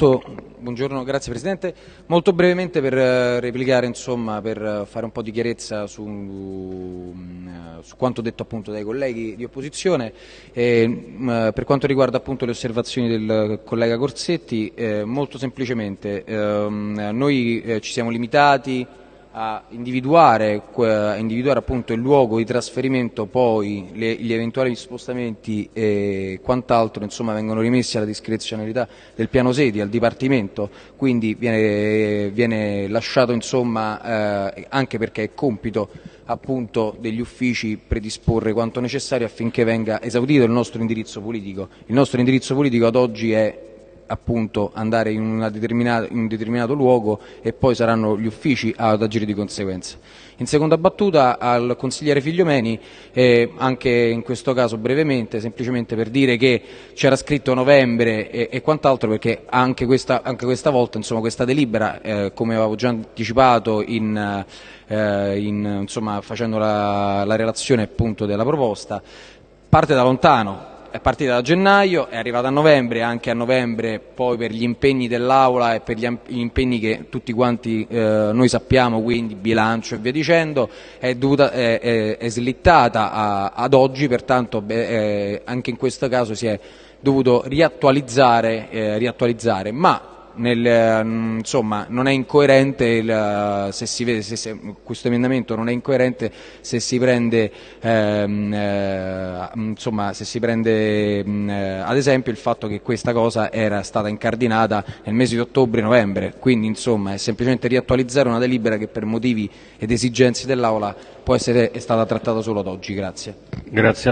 molto, buongiorno, grazie Presidente. Molto brevemente per eh, replicare, insomma, per fare un po' di chiarezza su, mm, su quanto detto appunto dai colleghi di opposizione. Eh, mh, per quanto riguarda appunto le osservazioni del collega Corsetti, eh, molto semplicemente ehm, noi eh, ci siamo limitati a individuare, a individuare appunto il luogo di trasferimento, poi le, gli eventuali spostamenti e quant'altro insomma, vengono rimessi alla discrezionalità del piano sedi, al Dipartimento, quindi viene, viene lasciato insomma, eh, anche perché è compito appunto degli uffici predisporre quanto necessario affinché venga esaudito il nostro indirizzo politico. Il nostro indirizzo politico ad oggi è andare in, in, un determinato luogo e poi saranno gli uffici ad agire di conseguenza. In seconda battuta al consigliere Figliomeni, eh, anche in questo caso brevemente, semplicemente per dire che c'era scritto novembre e, e quant'altro perché anche questa, anche questa, volta insomma, questa delibera, eh, come avevo già anticipato in, eh, in, insomma, facendo la, la relazione appunto della proposta, parte da lontano, è partita da gennaio, è arrivata a novembre, anche a novembre poi per gli impegni dell'Aula e per gli impegni che tutti quanti eh, noi sappiamo, quindi bilancio e via dicendo, è, dovuta, è, è, è slittata a, ad oggi, pertanto beh, eh, anche in questo caso si è dovuto riattualizzare, eh, riattualizzare. ma nel, mm, insomma, non è incoerente il, se si vede, se, se, questo emendamento non è incoerente se si prende, ehm, eh, insomma, se si prende mh, mm, eh, ad esempio il fatto che questa cosa era stata incardinata nel mese di ottobre-novembre, quindi insomma è semplicemente riattualizzare una delibera che per motivi ed esigenze dell'Aula può essere stata trattata solo ad oggi. Grazie. Grazie.